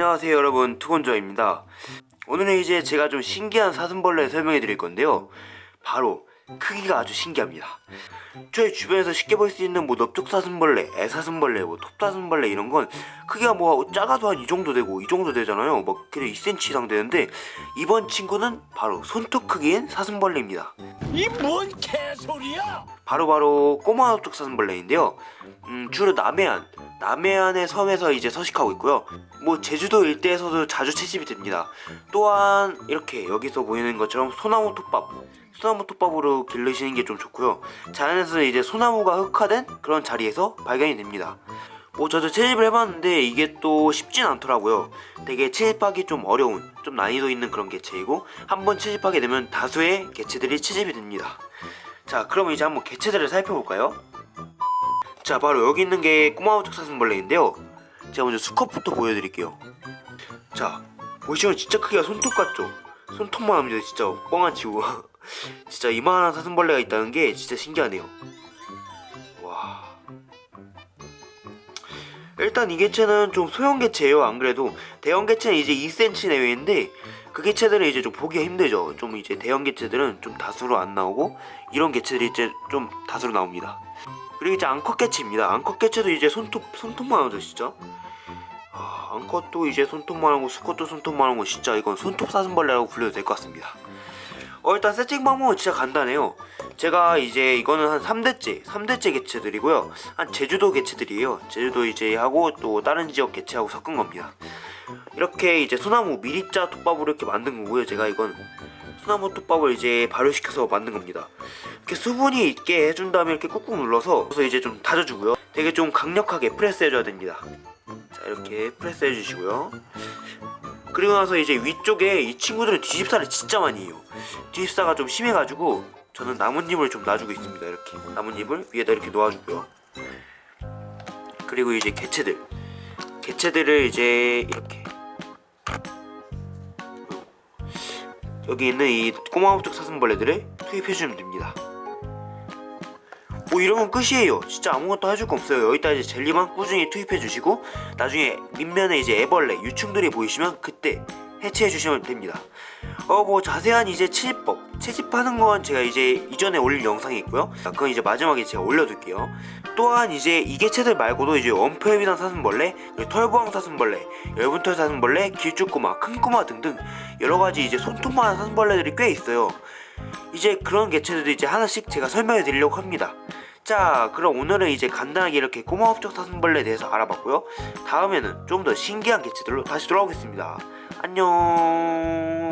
안녕하세요 여러분. 투건조입니다. 오늘은 이제 제가 좀 신기한 사슴벌레 설명해 드릴 건데요. 바로 크기가 아주 신기합니다. 저희 주변에서 쉽게 볼 수 있는 뭐 넓적사슴벌레, 애사슴벌레, 뭐 톱사슴벌레 이런 건 크기가 뭐 작아도 한 이 정도 되고 이 정도 되잖아요. 막 그래 2cm 이상 되는데 이번 친구는 바로 손톱 크기인 사슴벌레입니다. 이 뭔 개소리야? 바로 바로 꼬마 넓적사슴벌레인데요. 음, 주로 남해안 남해안의 섬에서 이제 서식하고 있고요. 뭐 제주도 일대에서도 자주 채집이 됩니다. 또한 이렇게 여기서 보이는 것처럼 소나무 톱밥 소나무 톱밥으로 길르시는 게 좀 좋고요. 자연에서 이제 소나무가 흑화된 그런 자리에서 발견이 됩니다. 뭐 저도 채집을 해봤는데 이게 또 쉽진 않더라고요. 되게 채집하기 좀 어려운 좀 난이도 있는 그런 개체이고 한번 채집하게 되면 다수의 개체들이 채집이 됩니다. 자 그럼 이제 한번 개체들을 살펴볼까요? 자 바로 여기 있는 게 꼬마우 적 사슴벌레인데요. 제가 먼저 수컷부터 보여드릴게요. 자 보시면 진짜 크기가 손톱 같죠? 손톱만 합니다 진짜 뻥안 치고 진짜 이만한 사슴벌레가 있다는 게 진짜 신기하네요. 와. 일단 이 개체는 좀 소형 개체예요 안 그래도. 대형 개체는 이제 2cm 내외인데 그 개체들은 이제 좀 보기가 힘들죠. 좀 이제 대형 개체들은 좀 다수로 안 나오고 이런 개체들이 이제 좀 다수로 나옵니다. 그리고 이제 앙컷 개체입니다. 앙컷 개체도 이제 손톱 손톱만 하죠 진짜? 아, 앙컷도 이제 손톱만 하고 수컷도 손톱만 하고 진짜 이건 손톱 사슴벌레라고 불려도 될 것 같습니다 어 일단 세팅 방법은 진짜 간단해요. 제가 이제 이거는 한 3대째 3대째 개체들이고요. 한 제주도 개체들이에요. 제주도 이제 하고 또 다른 지역 개체하고 섞은 겁니다. 이렇게 이제 소나무 미립자 톱밥으로 이렇게 만든 거고요 제가 이건. 소나무 톱밥을 이제 발효시켜서 만든 겁니다. 이렇게 수분이 있게 해준 다음에 이렇게 꾹꾹 눌러서 그래서 이제 좀 다져주고요. 되게 좀 강력하게 프레스 해줘야 됩니다. 자 이렇게 프레스 해주시고요 그리고 나서 이제 위쪽에 이 친구들은 뒤집사를 진짜 많이 해요. 뒤집사가 좀 심해가지고 저는 나뭇잎을 좀 놔주고 있습니다 이렇게. 나뭇잎을 위에다 이렇게 놓아주고요. 그리고 이제 개체들. 개체들을 이제 이렇게. 여기 있는 이 꼬마우쪽 사슴벌레들을 투입해주면 됩니다 뭐 이러면 끝이에요. 진짜 아무것도 해줄 거 없어요. 여기다 이제 젤리만 꾸준히 투입해 주시고 나중에 밑면에 이제 애벌레 유충들이 보이시면 그때 해체해 주시면 됩니다. 어 뭐 자세한 이제 채집법 채집하는 건 제가 이제 이전에 올린 영상이 있고요. 그건 이제 마지막에 제가 올려둘게요. 또한 이제 이 개체들 말고도 이제 원표에비단 사슴벌레 털보왕 사슴벌레 열분털 사슴벌레 길쭉꼬마 큰꼬마 등등 여러가지 이제 손톱만한 사슴벌레들이 꽤 있어요. 이제 그런 개체들도 이제 하나씩 제가 설명해 드리려고 합니다 자 그럼 오늘은 이제 간단하게 이렇게 꼬마업적 사슴벌레에 대해서 알아봤고요. 다음에는 좀 더 신기한 개체들로 다시 돌아오겠습니다. 안녕